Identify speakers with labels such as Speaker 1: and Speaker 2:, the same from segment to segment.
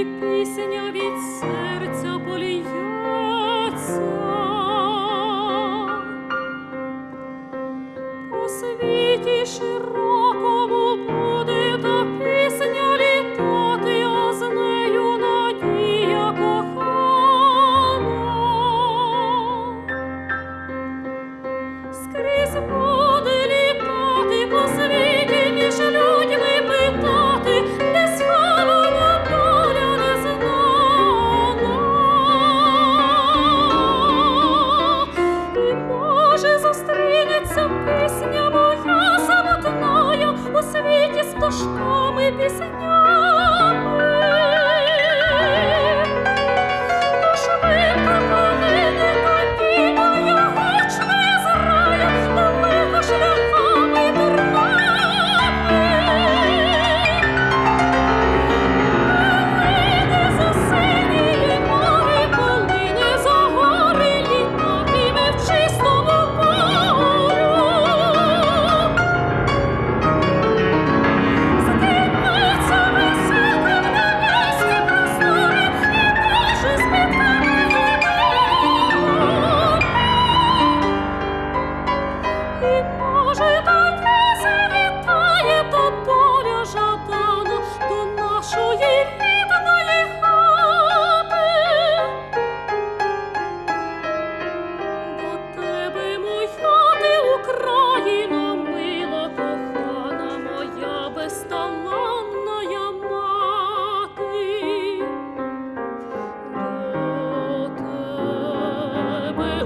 Speaker 1: і пісня від серця поліється. У світі широко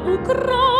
Speaker 1: Ukraine.